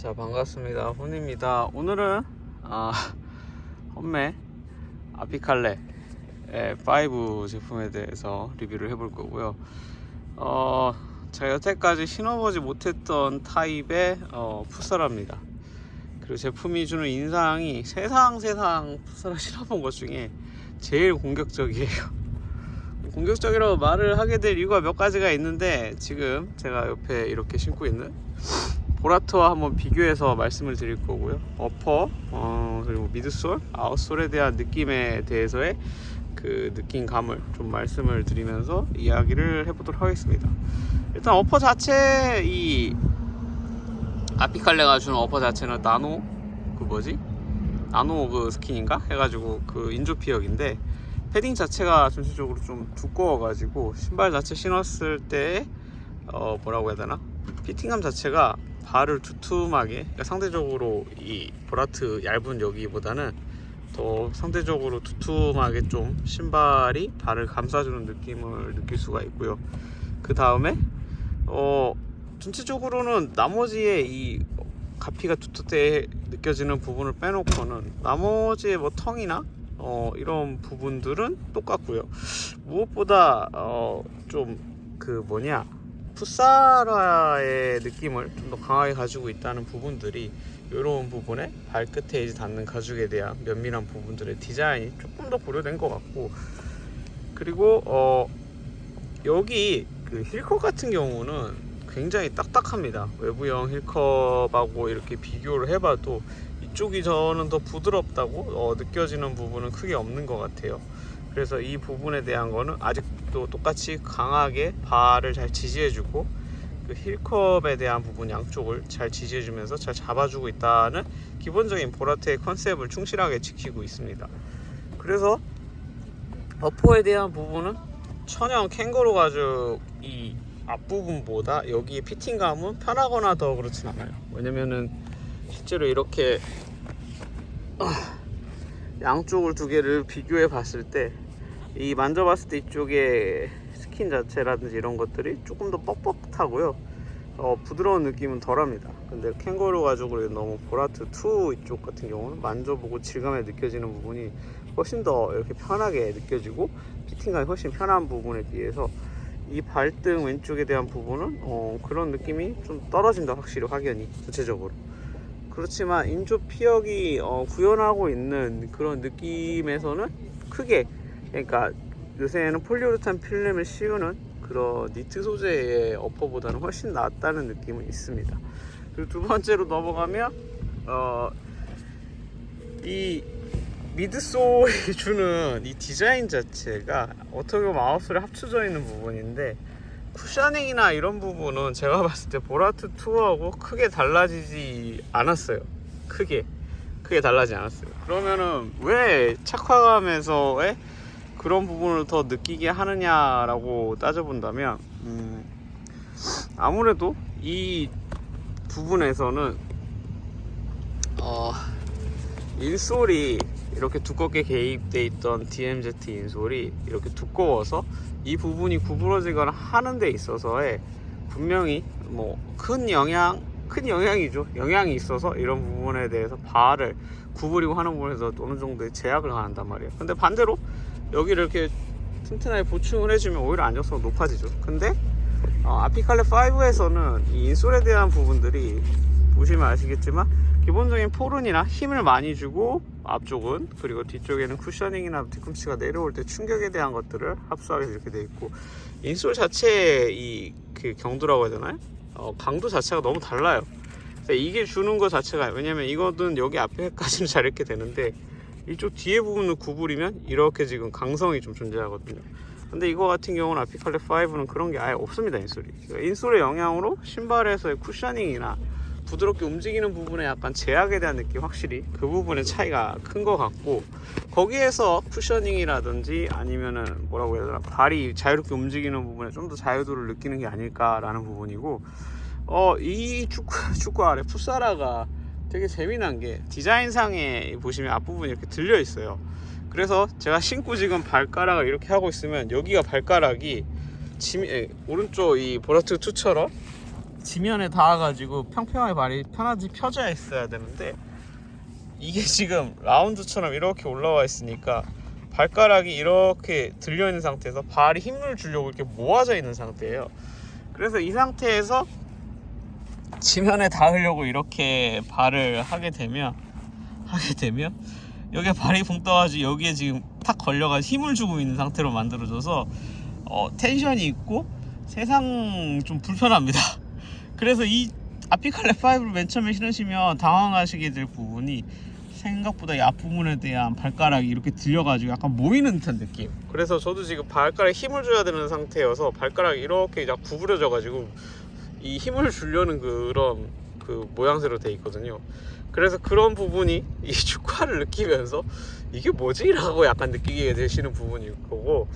자 반갑습니다. 혼입니다. 오늘은 아, 험매 아피칼레 5 제품에 대해서 리뷰를 해볼 거고요. 어, 제가 여태까지 신어보지 못했던 타입의 어, 풋살합니다. 그리고 제품이 주는 인상이 세상 세상 풋살을 신어본 것 중에 제일 공격적이에요. 공격적이라고 말을 하게 될 이유가 몇 가지가 있는데 지금 제가 옆에 이렇게 신고 있는 보라트와 한번 비교해서 말씀을 드릴 거고요. 어퍼 어, 그리고 미드솔 아웃솔에 대한 느낌에 대해서의 그 느낌감을 좀 말씀을 드리면서 이야기를 해보도록 하겠습니다. 일단 어퍼 자체 이 아피칼레가 주는 어퍼 자체는 나노 그 뭐지? 나노 그 스킨인가? 해가지고 그 인조 피혁인데 패딩 자체가 전체적으로 좀 두꺼워가지고 신발 자체 신었을 때 어, 뭐라고 해야 되나? 피팅감 자체가 발을 두툼하게 그러니까 상대적으로 이 보라트 얇은 여기보다는 더 상대적으로 두툼하게 좀 신발이 발을 감싸주는 느낌을 느낄 수가 있고요 그 다음에 어 전체적으로는 나머지의 이 가피가 두텁게 느껴지는 부분을 빼놓고는 나머지의 뭐 텅이나 어, 이런 부분들은 똑같고요. 무엇보다 어, 좀 그 뭐냐 풋사라의 느낌을 좀 더 강하게 가지고 있다는 부분들이 이런 부분에 발끝에 이제 닿는 가죽에 대한 면밀한 부분들의 디자인이 조금 더 고려된 것 같고 그리고 어, 여기 그 힐컵 같은 경우는 굉장히 딱딱합니다. 외부형 힐컵하고 이렇게 비교를 해봐도 이쪽이 저는 더 부드럽다고 어, 느껴지는 부분은 크게 없는 것 같아요 그래서 이 부분에 대한 거는 아직도 똑같이 강하게 발을 잘 지지해주고 그 힐컵에 대한 부분 양쪽을 잘 지지해주면서 잘 잡아주고 있다는 기본적인 보라트의 컨셉을 충실하게 지키고 있습니다. 그래서 어퍼에 대한 부분은 천연 캥거루 가죽 이 앞부분보다 여기 피팅감은 편하거나 더 그렇진 않아요. 왜냐면은 실제로 이렇게 양쪽을 두 개를 비교해 봤을 때 이 만져봤을 때 이쪽에 스킨 자체라든지 이런 것들이 조금 더 뻑뻑하고요. 어, 부드러운 느낌은 덜합니다. 근데 캥거루 가죽으로 너무 보라트 2 이쪽 같은 경우는 만져보고 질감에 느껴지는 부분이 훨씬 더 이렇게 편하게 느껴지고 피팅감이 훨씬 편한 부분에 비해서 이 발등 왼쪽에 대한 부분은 어, 그런 느낌이 좀 떨어진다 확실히 확연히 전체적으로 그렇지만 인조 피혁이 어, 구현하고 있는 그런 느낌에서는 크게 그러니까 요새는 폴리우레탄 필름을 씌우는 그런 니트 소재의 어퍼보다는 훨씬 낫다는 느낌은 있습니다. 그리고 두 번째로 넘어가면 어, 이 미드솔이 주는 이 디자인 자체가 어떻게 보면 아웃솔에 합쳐져 있는 부분인데 쿠셔닝이나 이런 부분은 제가 봤을 때 보라트 2하고 크게 달라지지 않았어요. 크게. 크게 달라지지 않았어요. 그러면은 왜 착화감에서의 그런 부분을 더 느끼게 하느냐라고 따져본다면 음, 아무래도 이 부분에서는 어, 인솔이 이렇게 두껍게 개입돼 있던 DMZ 인솔이 이렇게 두꺼워서 이 부분이 구부러지거나 하는 데 있어서의 분명히 뭐 큰 영향 큰 영향이죠. 영향이 있어서 이런 부분에 대해서 발을 구부리고 하는 부분에서 어느 정도의 제약을 가한단 말이에요. 근데 반대로 여기를 이렇게 튼튼하게 보충을 해주면 오히려 안정성이 높아지죠. 근데 어, 아피칼레 5에서는 이 인솔에 대한 부분들이 보시면 아시겠지만 기본적인 포른이나 힘을 많이 주고 앞쪽은 그리고 뒤쪽에는 쿠셔닝이나 뒤꿈치가 내려올 때 충격에 대한 것들을 합수하게 이렇게 돼 있고 인솔 자체의 이 그 경도라고 해야 되나요? 어, 강도 자체가 너무 달라요. 이게 주는 것 자체가 왜냐면 이거는 여기 앞에까지는 잘 이렇게 되는데 이쪽 뒤에 부분을 구부리면 이렇게 지금 강성이 좀 존재하거든요. 근데 이거 같은 경우는 아피칼레 5는 그런 게 아예 없습니다 인솔이. 그러니까 인솔의 영향으로 신발에서의 쿠셔닝이나 부드럽게 움직이는 부분에 약간 제약에 대한 느낌 확실히 그 부분의 차이가 큰 것 같고 거기에서 쿠셔닝이라든지 아니면은 뭐라고 해야 되나 발이 자유롭게 움직이는 부분에 좀 더 자유도를 느끼는 게 아닐까라는 부분이고 어 이 축구 축구 아래 풋사라가 되게 재미난 게 디자인상에 보시면 앞부분이 이렇게 들려 있어요. 그래서 제가 신고 지금 발가락을 이렇게 하고 있으면 여기가 발가락이 지미, 에, 오른쪽 이 보라트 2처럼 지면에 닿아가지고 평평하게 발이 편하지 펴져 있어야 되는데 이게 지금 라운드처럼 이렇게 올라와 있으니까 발가락이 이렇게 들려 있는 상태에서 발이 힘을 주려고 이렇게 모아져 있는 상태예요. 그래서 이 상태에서 지면에 닿으려고 이렇게 발을 하게 되면 하게 되면 여기에 발이 붕 떠가지고 여기에 지금 탁 걸려가 힘을 주고 있는 상태로 만들어져서 어, 텐션이 있고 세상 좀 불편합니다. 그래서 이 아피칼레 5를 맨 처음에 신으시면 당황하시게 될 부분이 생각보다 이 앞부분에 대한 발가락이 이렇게 들려가지고 약간 모이는 듯한 느낌. 그래서 저도 지금 발가락에 힘을 줘야 되는 상태여서 발가락이 이렇게 약 구부려져가지고 이 힘을 주려는 그런 그 모양새로 돼 있거든요. 그래서 그런 부분이 이 축구화를 느끼면서 이게 뭐지? 라고 약간 느끼게 되시는 부분일 거고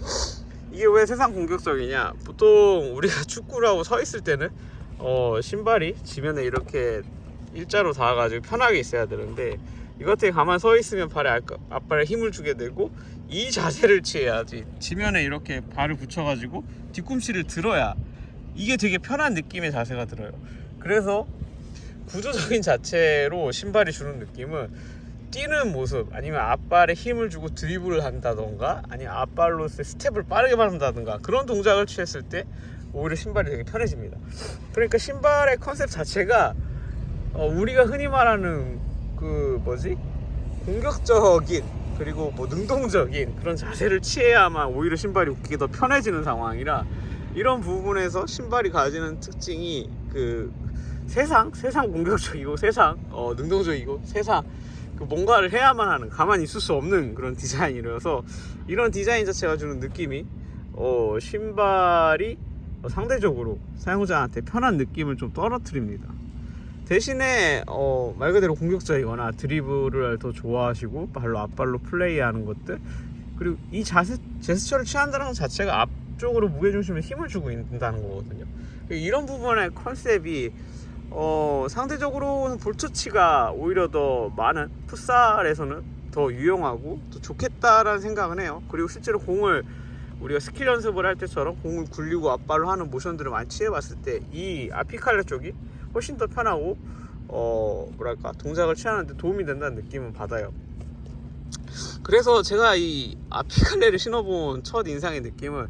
이게 왜 세상 공격적이냐 보통 우리가 축구를 하고 서 있을 때는 어 신발이 지면에 이렇게 일자로 닿아가지고 편하게 있어야 되는데 이것에 가만 서 있으면 발에 앞- 앞발에 힘을 주게 되고 이 자세를 취해야지. 지면에 이렇게 발을 붙여가지고 뒤꿈치를 들어야 이게 되게 편한 느낌의 자세가 들어요. 그래서 구조적인 자체로 신발이 주는 느낌은 뛰는 모습 아니면 앞발에 힘을 주고 드리블을 한다던가 아니면 앞발로서 스텝을 빠르게 밟는다던가 그런 동작을 취했을 때 오히려 신발이 되게 편해집니다. 그러니까 신발의 컨셉 자체가 어, 우리가 흔히 말하는 그 뭐지? 공격적인 그리고 뭐 능동적인 그런 자세를 취해야만 오히려 신발이 웃기게 더 편해지는 상황이라 이런 부분에서 신발이 가지는 특징이 그 세상 세상 공격적이고 세상 어, 능동적이고 세상 그 뭔가를 해야만 하는 가만히 있을 수 없는 그런 디자인이라서 이런 디자인 자체가 주는 느낌이 어, 신발이 어, 상대적으로 사용자한테 편한 느낌을 좀 떨어뜨립니다. 대신에 어, 말 그대로 공격적이거나 드리블을 더 좋아하시고 발로 앞발로 플레이하는 것들 그리고 이 자세 제스처를 취한다는 것 자체가 앞쪽으로 무게중심에 힘을 주고 있다는 거거든요. 이런 부분의 컨셉이 어, 상대적으로는 볼터치가 오히려 더 많은 풋살에서는 더 유용하고 더 좋겠다라는 생각은 해요. 그리고 실제로 공을 우리가 스킬 연습을 할 때처럼 공을 굴리고 앞발로 하는 모션들을 많이 취해봤을 때 이 아피칼레 쪽이 훨씬 더 편하고 어 뭐랄까 동작을 취하는데 도움이 된다는 느낌은 받아요. 그래서 제가 이 아피칼레를 신어본 첫 인상의 느낌은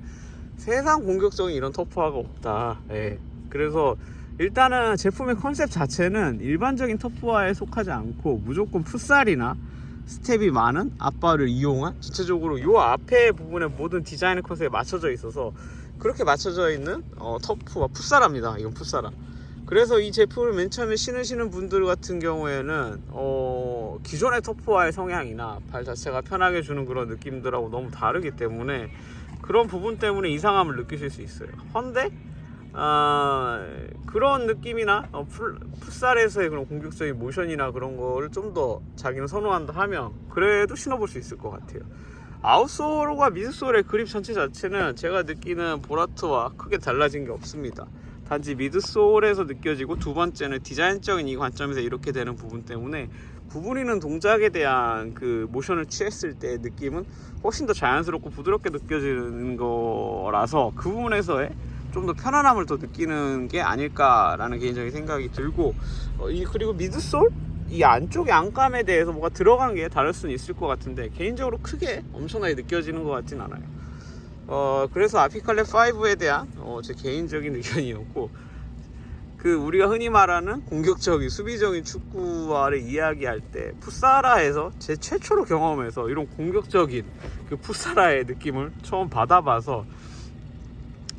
세상 공격적인 이런 터프화가 없다. 예. 그래서 일단은 제품의 컨셉 자체는 일반적인 터프화에 속하지 않고 무조건 풋살이나 스텝이 많은 앞발을 이용한 전체적으로 요 앞에 부분에 모든 디자인 컨셉에 맞춰져 있어서 그렇게 맞춰져 있는 어, turf화 풋살화입니다. 이건 풋살화. 그래서 이 제품을 맨 처음에 신으시는 분들 같은 경우에는 어, 기존의 turf화의 성향이나 발 자체가 편하게 주는 그런 느낌들하고 너무 다르기 때문에 그런 부분 때문에 이상함을 느끼실 수 있어요. 헌데 아, 그런 느낌이나 어, 풀, 풋살에서의 그런 공격적인 모션이나 그런 거를 좀 더 자기는 선호한다 하면 그래도 신어볼 수 있을 것 같아요. 아웃솔과 미드솔의 그립 전체 자체는 제가 느끼는 보라트와 크게 달라진 게 없습니다. 단지 미드솔에서 느껴지고 두 번째는 디자인적인 이 관점에서 이렇게 되는 부분 때문에 구부리는 동작에 대한 그 모션을 취했을 때 느낌은 훨씬 더 자연스럽고 부드럽게 느껴지는 거라서 그 부분에서의 좀 더 편안함을 더 느끼는 게 아닐까라는 개인적인 생각이 들고 어, 이 그리고 미드솔 이 안쪽의 안감에 대해서 뭐가 들어간 게 다를 수는 있을 것 같은데 개인적으로 크게 엄청나게 느껴지는 것 같진 않아요. 어 그래서 아피칼레 5에 대한 어, 제 개인적인 의견이었고 그 우리가 흔히 말하는 공격적인 수비적인 축구화를 이야기할 때 풋사라에서 제 최초로 경험해서 이런 공격적인 그 풋사라의 느낌을 처음 받아봐서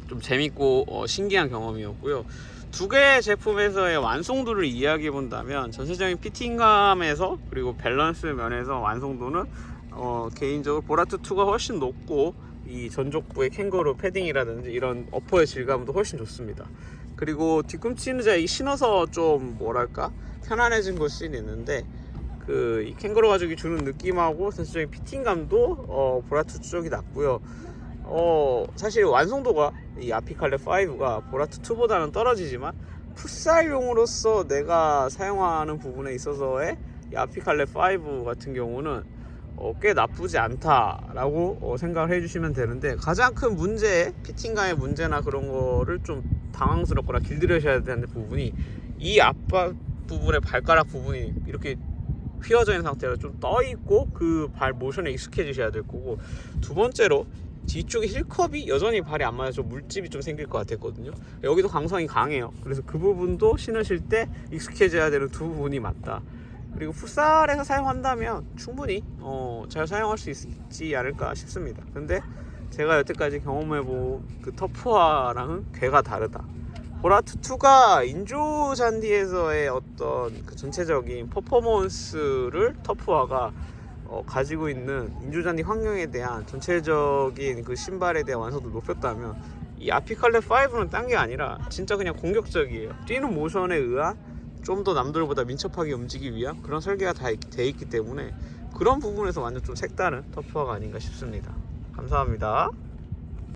좀 재밌고 어, 신기한 경험이었고요. 두 개의 제품에서의 완성도를 이야기해 본다면 전체적인 피팅감에서 그리고 밸런스 면에서 완성도는 어, 개인적으로 보라트 2가 훨씬 높고 이 전족부의 캥거루 패딩이라든지 이런 어퍼의 질감도 훨씬 좋습니다. 그리고 뒤꿈치는 제가 이 신어서 좀 뭐랄까 편안해진 걸 수는 있는데 그 이 캥거루 가죽이 주는 느낌하고 전체적인 피팅감도 어, 보라트 쪽이 낫고요. 어 사실 완성도가 이 아피칼레 5가 보라트 2보다는 떨어지지만 풋살용으로서 내가 사용하는 부분에 있어서의 이 아피칼레 5 같은 경우는 어, 꽤 나쁘지 않다라고 어, 생각을 해주시면 되는데 가장 큰 문제, 피팅감의 문제나 그런 거를 좀 당황스럽거나 길들여셔야 되는 부분이 이 앞바 부분의 발가락 부분이 이렇게 휘어져 있는 상태로 좀 떠 있고 그 발 모션에 익숙해지셔야 될 거고 두 번째로 뒤쪽에 힐컵이 여전히 발이 안 맞아서 물집이 좀 생길 것 같았거든요. 여기도 강성이 강해요. 그래서 그 부분도 신으실 때 익숙해져야 되는 두 부분이 맞다. 그리고 풋살에서 사용한다면 충분히 어, 잘 사용할 수 있지 않을까 싶습니다. 근데 제가 여태까지 경험해본 그 터프화랑은 괴가 다르다. 보라투2가 인조 잔디에서의 어떤 그 전체적인 퍼포먼스를 터프화가 어, 가지고 있는 인조 잔디 환경에 대한 전체적인 그 신발에 대한 완성도 높였다면 이 아피칼레 5는 딴 게 아니라 진짜 그냥 공격적이에요. 뛰는 모션에 의한 좀 더 남들보다 민첩하게 움직이기 위한 그런 설계가 다 돼 있기 때문에 그런 부분에서 완전 좀 색다른 터프화가 아닌가 싶습니다. 감사합니다.